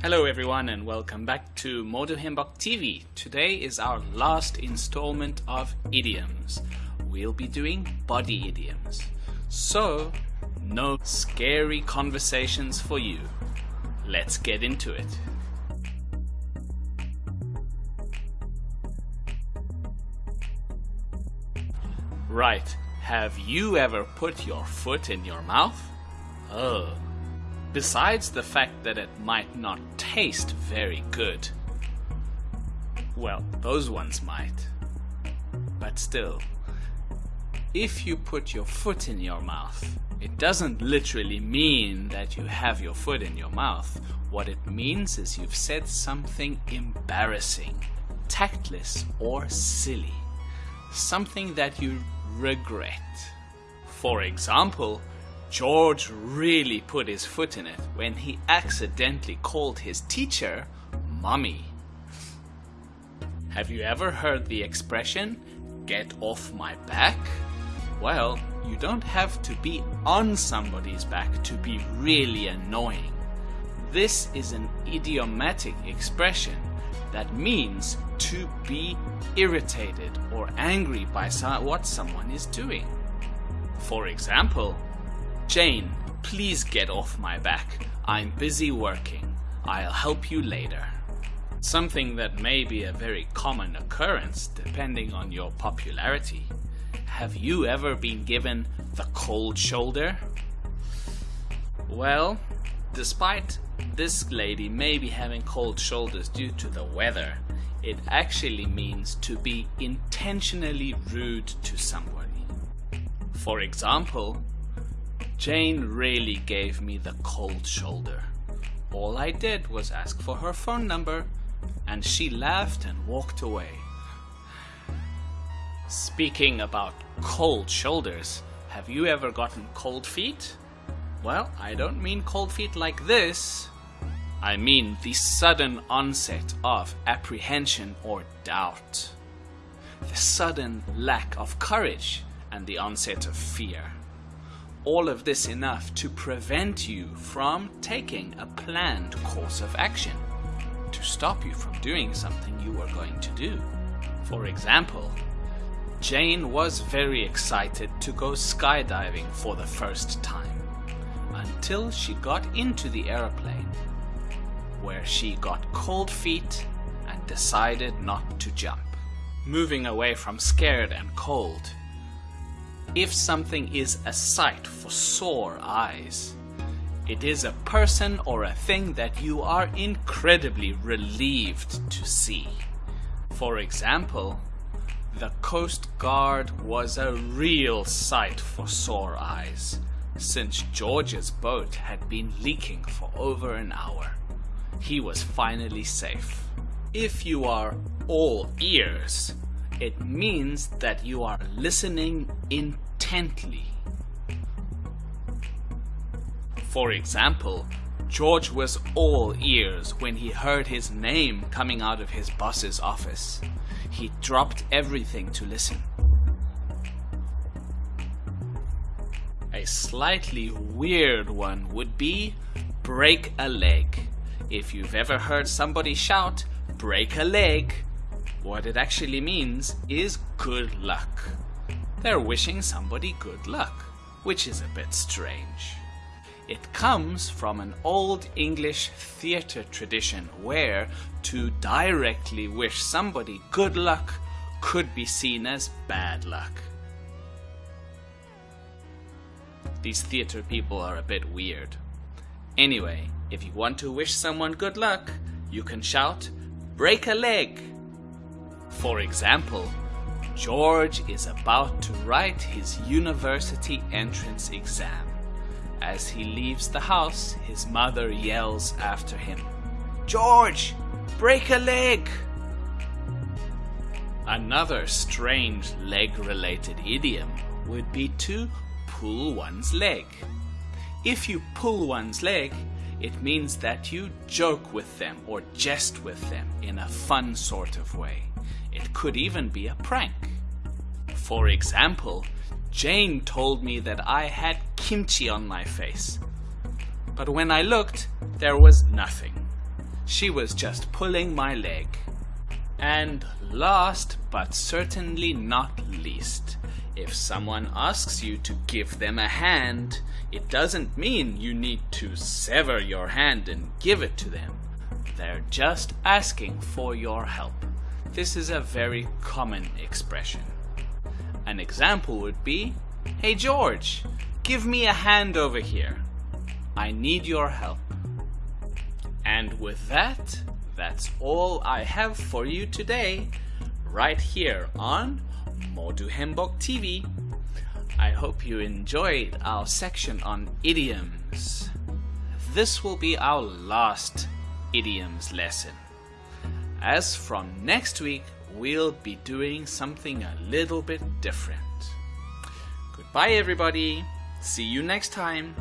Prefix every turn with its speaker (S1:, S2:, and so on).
S1: Hello everyone and welcome back to Modo Himbok TV. Today is our last installment of idioms. We'll be doing body idioms. So, no scary conversations for you. Let's get into it. Right, have you ever put your foot in your mouth? Oh, besides the fact that it might not taste very good. Well, those ones might. But still, if you put your foot in your mouth, it doesn't literally mean that you have your foot in your mouth. What it means is you've said something embarrassing, tactless, or silly. Something that you regret. For example, George really put his foot in it when he accidentally called his teacher Mommy. Have you ever heard the expression, get off my back? Well, you don't have to be on somebody's back to be really annoying. This is an idiomatic expression that means to be irritated or angry by what someone is doing. For example, Jane, please get off my back. I'm busy working. I'll help you later. Something that may be a very common occurrence depending on your popularity. Have you ever been given the cold shoulder? Well, despite this lady may be having cold shoulders due to the weather, it actually means to be intentionally rude to somebody. For example, Jane really gave me the cold shoulder. All I did was ask for her phone number, and she laughed and walked away. Speaking about cold shoulders, have you ever gotten cold feet? Well, I don't mean cold feet like this. I mean the sudden onset of apprehension or doubt. The sudden lack of courage and the onset of fear all of this enough to prevent you from taking a planned course of action, to stop you from doing something you were going to do. For example, Jane was very excited to go skydiving for the first time, until she got into the aeroplane, where she got cold feet and decided not to jump. Moving away from scared and cold, if something is a sight for sore eyes, it is a person or a thing that you are incredibly relieved to see. For example, the Coast Guard was a real sight for sore eyes, since George's boat had been leaking for over an hour. He was finally safe. If you are all ears, it means that you are listening intently. For example, George was all ears when he heard his name coming out of his boss's office. He dropped everything to listen. A slightly weird one would be break a leg. If you've ever heard somebody shout, break a leg, what it actually means is good luck. They're wishing somebody good luck, which is a bit strange. It comes from an old English theatre tradition where to directly wish somebody good luck could be seen as bad luck. These theatre people are a bit weird. Anyway, if you want to wish someone good luck, you can shout, break a leg, for example, George is about to write his university entrance exam. As he leaves the house, his mother yells after him, George, break a leg! Another strange leg-related idiom would be to pull one's leg. If you pull one's leg, it means that you joke with them or jest with them in a fun sort of way. It could even be a prank. For example, Jane told me that I had kimchi on my face. But when I looked, there was nothing. She was just pulling my leg. And last but certainly not least, if someone asks you to give them a hand, it doesn't mean you need to sever your hand and give it to them. They're just asking for your help. This is a very common expression. An example would be, Hey George, give me a hand over here. I need your help. And with that, that's all I have for you today, right here on Modu Hembok TV. I hope you enjoyed our section on idioms. This will be our last idioms lesson. As from next week, we'll be doing something a little bit different. Goodbye, everybody. See you next time.